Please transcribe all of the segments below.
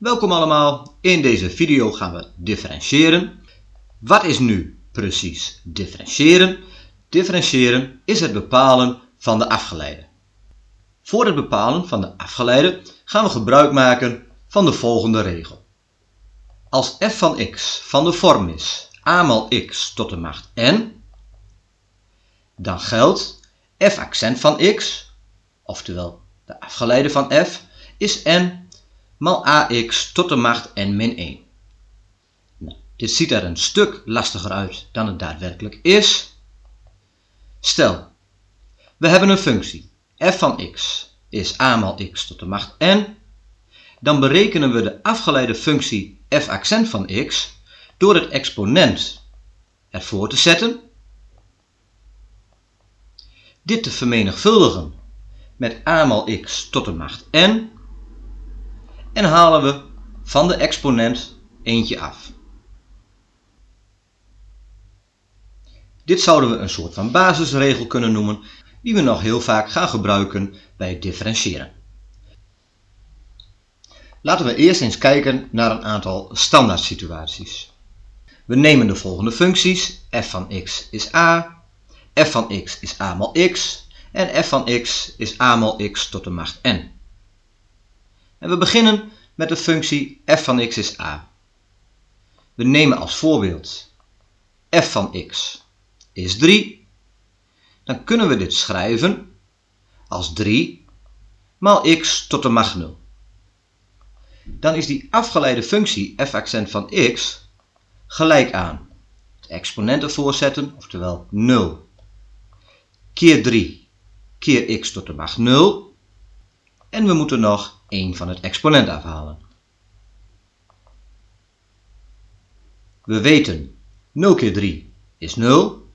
Welkom allemaal, in deze video gaan we differentiëren. Wat is nu precies differentiëren? Differentiëren is het bepalen van de afgeleide. Voor het bepalen van de afgeleide gaan we gebruik maken van de volgende regel. Als f van x van de vorm is a mal x tot de macht n, dan geldt f accent van x, oftewel de afgeleide van f, is n mal ax tot de macht n min 1. Nou, dit ziet er een stuk lastiger uit dan het daadwerkelijk is. Stel, we hebben een functie f van x is a mal x tot de macht n. Dan berekenen we de afgeleide functie f accent van x door het exponent ervoor te zetten. Dit te vermenigvuldigen met a mal x tot de macht n en halen we van de exponent eentje af. Dit zouden we een soort van basisregel kunnen noemen die we nog heel vaak gaan gebruiken bij het differentiëren. Laten we eerst eens kijken naar een aantal standaard situaties. We nemen de volgende functies. f van x is a, f van x is a mal x en f van x is a mal x tot de macht n. En we beginnen met de functie f van x is a. We nemen als voorbeeld f van x is 3. Dan kunnen we dit schrijven als 3 maal x tot de macht 0. Dan is die afgeleide functie f accent van x gelijk aan het exponent ervoor zetten, oftewel 0 keer 3 keer x tot de macht 0 en we moeten nog 1 van het exponent afhalen. We weten 0 keer 3 is 0.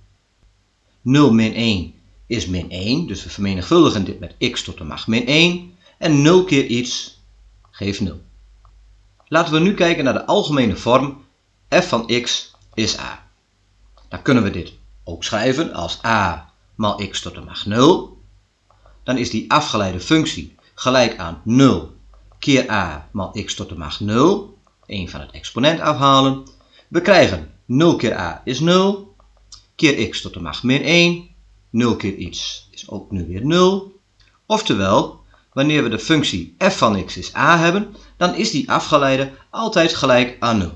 0 min 1 is min 1, dus we vermenigvuldigen dit met x tot de macht min 1. En 0 keer iets geeft 0. Laten we nu kijken naar de algemene vorm f van x is a. Dan kunnen we dit ook schrijven als a maal x tot de macht 0. Dan is die afgeleide functie gelijk aan 0 keer a maal x tot de macht 0. 1 van het exponent afhalen. We krijgen 0 keer a is 0. Keer x tot de macht min 1. 0 keer iets is ook nu weer 0. Oftewel, wanneer we de functie f van x is a hebben, dan is die afgeleide altijd gelijk aan 0.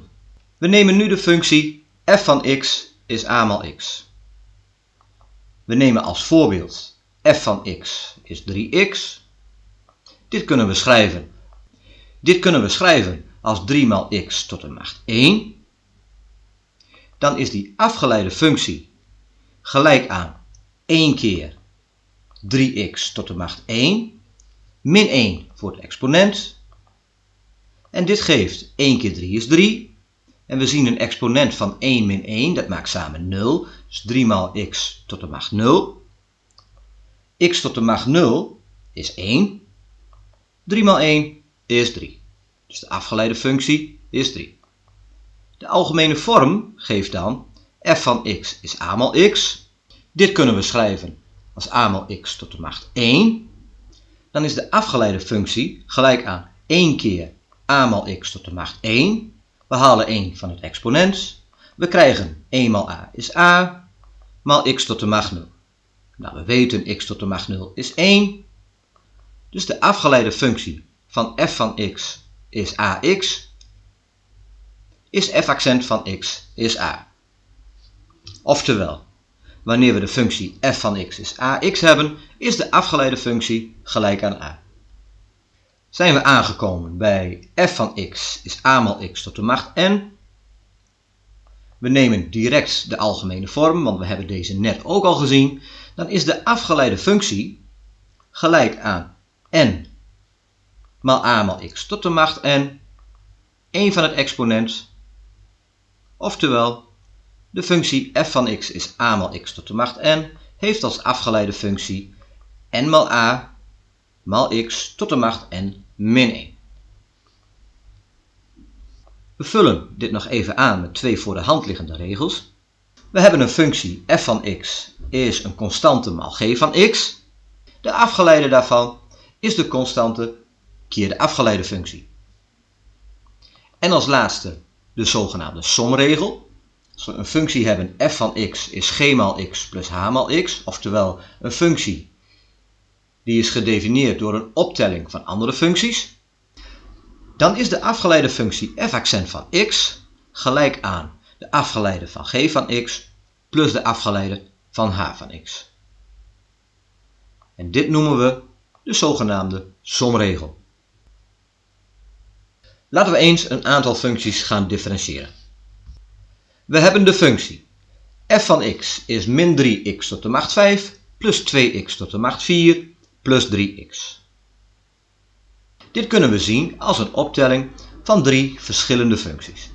We nemen nu de functie f van x is a maal x. We nemen als voorbeeld f van x is 3x. Dit kunnen we schrijven. Dit kunnen we schrijven als 3 maal x tot de macht 1. Dan is die afgeleide functie gelijk aan 1 keer 3x tot de macht 1 min 1 voor het exponent. En dit geeft 1 keer 3 is 3. En we zien een exponent van 1 min 1, dat maakt samen 0. Dus 3 maal x tot de macht 0. x tot de macht 0 is 1. 3 maal 1 is 3. Dus de afgeleide functie is 3. De algemene vorm geeft dan f van x is a maal x. Dit kunnen we schrijven als a maal x tot de macht 1. Dan is de afgeleide functie gelijk aan 1 keer a maal x tot de macht 1. We halen 1 van het exponent. We krijgen 1 maal a is a, maal x tot de macht 0. Nou, we weten x tot de macht 0 is 1. Dus de afgeleide functie van f van x is ax, is f accent van x is a. Oftewel, wanneer we de functie f van x is ax hebben, is de afgeleide functie gelijk aan a. Zijn we aangekomen bij f van x is a mal x tot de macht n. We nemen direct de algemene vorm, want we hebben deze net ook al gezien. Dan is de afgeleide functie gelijk aan n maal a maal x tot de macht n, 1 van het exponent, oftewel de functie f van x is a maal x tot de macht n, heeft als afgeleide functie n maal a maal x tot de macht n min 1. We vullen dit nog even aan met twee voor de hand liggende regels. We hebben een functie f van x is een constante maal g van x. De afgeleide daarvan is de constante keer de afgeleide functie. En als laatste de zogenaamde somregel. Als we een functie hebben f van x is g maal x plus h maal x, oftewel een functie die is gedefinieerd door een optelling van andere functies, dan is de afgeleide functie f accent van x gelijk aan de afgeleide van g van x plus de afgeleide van h van x. En dit noemen we de zogenaamde somregel. Laten we eens een aantal functies gaan differentiëren. We hebben de functie f van x is min 3x tot de macht 5 plus 2x tot de macht 4 plus 3x. Dit kunnen we zien als een optelling van drie verschillende functies.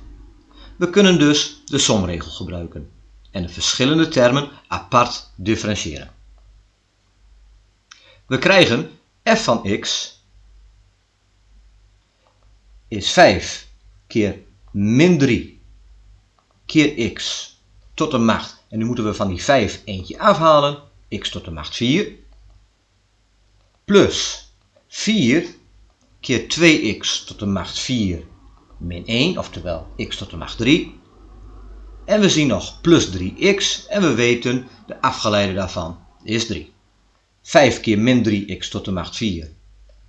We kunnen dus de somregel gebruiken en de verschillende termen apart differentiëren. We krijgen f van x is 5 keer min 3 keer x tot de macht, en nu moeten we van die 5 eentje afhalen, x tot de macht 4, plus 4 keer 2x tot de macht 4 min 1, oftewel x tot de macht 3. En we zien nog plus 3x en we weten de afgeleide daarvan is 3. 5 keer min 3x tot de macht 4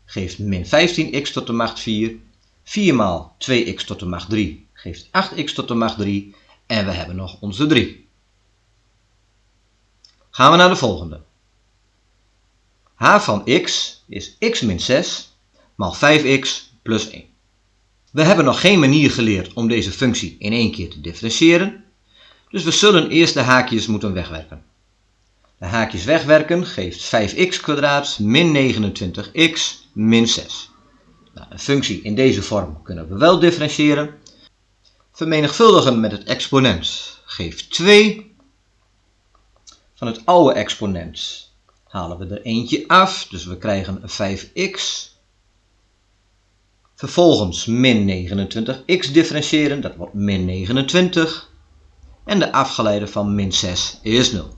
geeft min 15x tot de macht 4. 4 maal 2x tot de macht 3 geeft 8x tot de macht 3 en we hebben nog onze 3. Gaan we naar de volgende. h van x is x min 6 maal 5x plus 1. We hebben nog geen manier geleerd om deze functie in één keer te differentiëren, dus we zullen eerst de haakjes moeten wegwerken. De haakjes wegwerken geeft 5x min 29x min 6. Nou, een functie in deze vorm kunnen we wel differentiëren. Vermenigvuldigen met het exponent geeft 2. Van het oude exponent halen we er eentje af, dus we krijgen 5x. Vervolgens min 29x differentiëren, dat wordt min 29. En de afgeleide van min 6 is 0.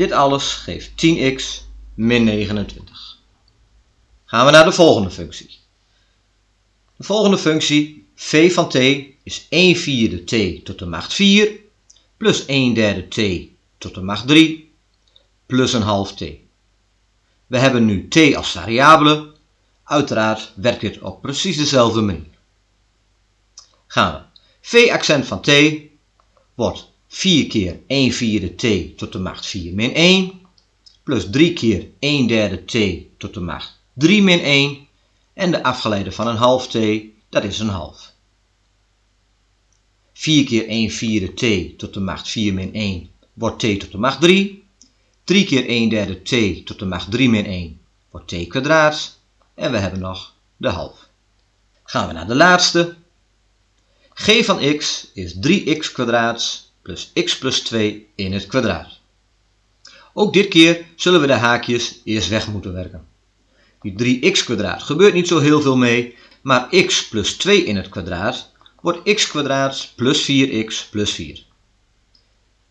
Dit alles geeft 10x min 29. Gaan we naar de volgende functie. De volgende functie, v van t, is 1 vierde t tot de macht 4 plus 1 derde t tot de macht 3 plus een half t. We hebben nu t als variabele. Uiteraard werkt dit op precies dezelfde manier. Gaan we. v accent van t wordt 4 keer 1 vierde t tot de macht 4 min 1, plus 3 keer 1 derde t tot de macht 3 min 1, en de afgeleide van een half t, dat is een half. 4 keer 1 vierde t tot de macht 4 min 1 wordt t tot de macht 3. 3 keer 1 derde t tot de macht 3 min 1 wordt t kwadraat. En we hebben nog de half. Gaan we naar de laatste. g van x is 3x kwadraat plus x plus 2 in het kwadraat. Ook dit keer zullen we de haakjes eerst weg moeten werken. Die 3x kwadraat gebeurt niet zo heel veel mee, maar x plus 2 in het kwadraat wordt x kwadraat plus 4x plus 4.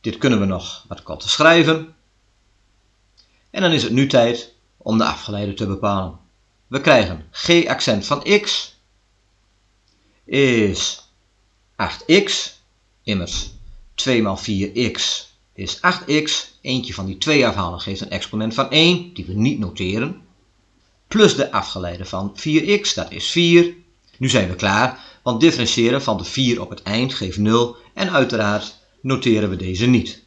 Dit kunnen we nog wat korter schrijven. En dan is het nu tijd om de afgeleide te bepalen. We krijgen g accent van x is 8x, immers 2 maal 4x is 8x. Eentje van die 2 afhalen geeft een exponent van 1, die we niet noteren. Plus de afgeleide van 4x, dat is 4. Nu zijn we klaar, want differentiëren van de 4 op het eind geeft 0 en uiteraard noteren we deze niet.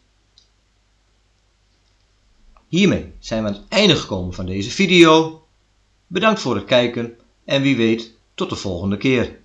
Hiermee zijn we aan het einde gekomen van deze video. Bedankt voor het kijken en wie weet tot de volgende keer.